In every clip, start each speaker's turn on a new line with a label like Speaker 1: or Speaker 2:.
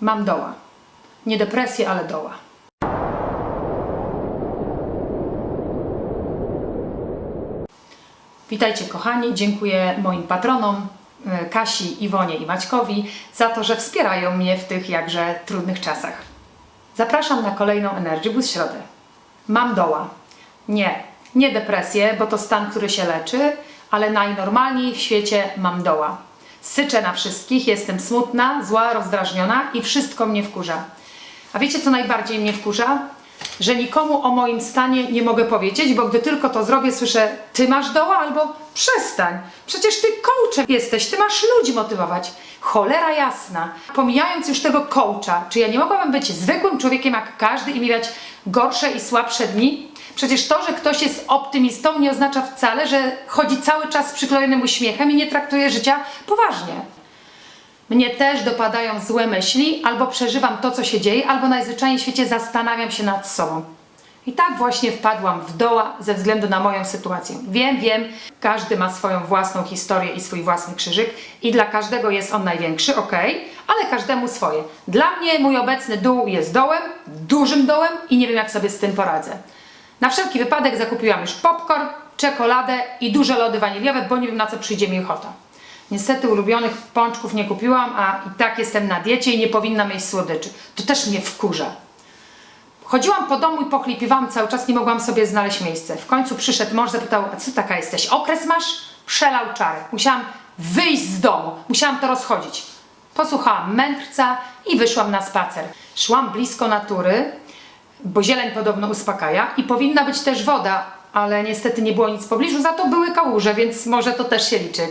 Speaker 1: Mam doła. Nie depresję, ale doła. Witajcie kochani, dziękuję moim patronom e, Kasi, Iwonie i Maćkowi za to, że wspierają mnie w tych jakże trudnych czasach. Zapraszam na kolejną Energy Boost środę. Mam doła. Nie, nie depresję, bo to stan, który się leczy, ale najnormalniej w świecie mam doła. Syczę na wszystkich, jestem smutna, zła, rozdrażniona i wszystko mnie wkurza. A wiecie, co najbardziej mnie wkurza? Że nikomu o moim stanie nie mogę powiedzieć, bo gdy tylko to zrobię, słyszę, ty masz doła albo przestań. Przecież ty coachem jesteś, ty masz ludzi motywować. Cholera jasna. Pomijając już tego coacha, czy ja nie mogłabym być zwykłym człowiekiem jak każdy i mieć gorsze i słabsze dni? Przecież to, że ktoś jest optymistą nie oznacza wcale, że chodzi cały czas z przyklejonym uśmiechem i nie traktuje życia poważnie. Mnie też dopadają złe myśli, albo przeżywam to, co się dzieje, albo najzwyczajniej w świecie zastanawiam się nad sobą. I tak właśnie wpadłam w doła ze względu na moją sytuację. Wiem, wiem, każdy ma swoją własną historię i swój własny krzyżyk i dla każdego jest on największy, ok, ale każdemu swoje. Dla mnie mój obecny dół jest dołem, dużym dołem i nie wiem jak sobie z tym poradzę. Na wszelki wypadek zakupiłam już popcorn, czekoladę i duże lody waniliowe, bo nie wiem na co przyjdzie mi ochota. Niestety ulubionych pączków nie kupiłam, a i tak jestem na diecie i nie powinnam jeść słodyczy. To też mnie wkurza. Chodziłam po domu i pochlipiwałam cały czas, nie mogłam sobie znaleźć miejsca. W końcu przyszedł mąż, zapytał, a co taka jesteś? Okres masz? Przelał czary. Musiałam wyjść z domu, musiałam to rozchodzić. Posłuchałam mędrca i wyszłam na spacer. Szłam blisko natury, bo zieleń podobno uspokaja i powinna być też woda, ale niestety nie było nic w pobliżu, za to były kałuże, więc może to też się liczy.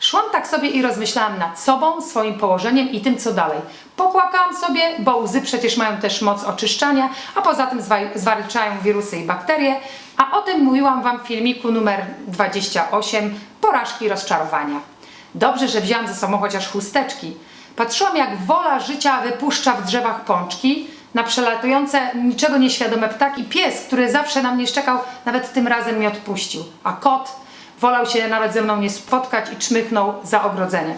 Speaker 1: Szłam tak sobie i rozmyślałam nad sobą, swoim położeniem i tym, co dalej. Popłakałam sobie, bo łzy przecież mają też moc oczyszczania, a poza tym zwa- zwalczają wirusy i bakterie, a o tym mówiłam Wam w filmiku numer 28 Porażki rozczarowania. Dobrze, że wzięłam ze sobą chociaż chusteczki. Patrzyłam, jak wola życia wypuszcza w drzewach pączki, na przelatujące, niczego nieświadome ptaki. Pies, który zawsze na mnie szczekał, nawet tym razem mnie odpuścił. A kot wolał się nawet ze mną nie spotkać i czmychnął za ogrodzenie.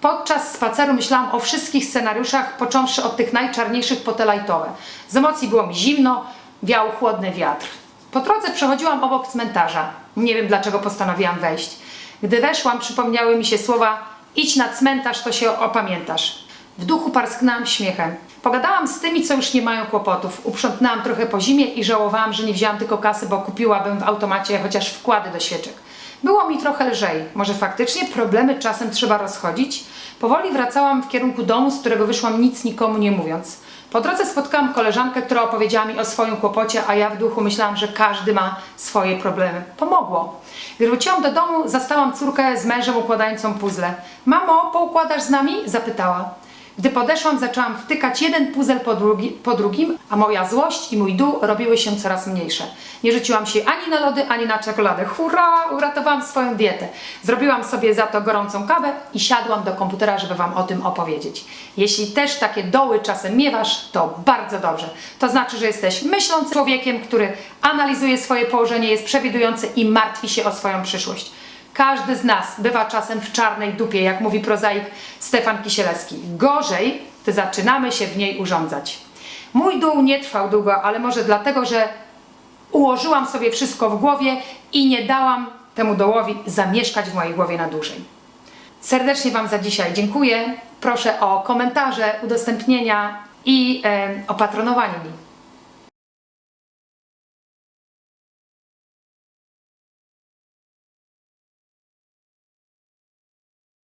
Speaker 1: Podczas spaceru myślałam o wszystkich scenariuszach, począwszy od tych najczarniejszych po lajtowe. Z emocji było mi zimno, wiał chłodny wiatr. Po drodze przechodziłam obok cmentarza. Nie wiem dlaczego postanowiłam wejść. Gdy weszłam, przypomniały mi się słowa idź na cmentarz, to się opamiętasz. W duchu parsknęłam śmiechem. Pogadałam z tymi, co już nie mają kłopotów. Uprzątnęłam trochę po zimie i żałowałam, że nie wzięłam tylko kasy, bo kupiłabym w automacie chociaż wkłady do świeczek. Było mi trochę lżej. Może faktycznie problemy czasem trzeba rozchodzić? Powoli wracałam w kierunku domu, z którego wyszłam nic nikomu nie mówiąc. Po drodze spotkałam koleżankę, która opowiedziała mi o swoim kłopocie, a ja w duchu myślałam, że każdy ma swoje problemy. Pomogło. Gdy wróciłam do domu, zastałam córkę z mężem układającą puzzle. Mamo, poukładasz z nami? Zapytała. Gdy podeszłam, zaczęłam wtykać jeden puzzle po, drugi, po drugim, a moja złość i mój dół robiły się coraz mniejsze. Nie rzuciłam się ani na lody, ani na czekoladę. Hurra! Uratowałam swoją dietę. Zrobiłam sobie za to gorącą kawę i siadłam do komputera, żeby Wam o tym opowiedzieć. Jeśli też takie doły czasem miewasz, to bardzo dobrze. To znaczy, że jesteś myślącym człowiekiem, który analizuje swoje położenie, jest przewidujący i martwi się o swoją przyszłość. Każdy z nas bywa czasem w czarnej dupie, jak mówi prozaik Stefan Kisielewski. Gorzej, gdy zaczynamy się w niej urządzać. Mój dół nie trwał długo, ale może dlatego, że ułożyłam sobie wszystko w głowie i nie dałam temu dołowi zamieszkać w mojej głowie na dłużej. Serdecznie Wam za dzisiaj dziękuję. Proszę o komentarze, udostępnienia i e, o patronowanie mi.